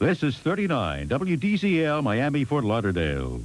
This is 39 WDCL Miami Fort Lauderdale.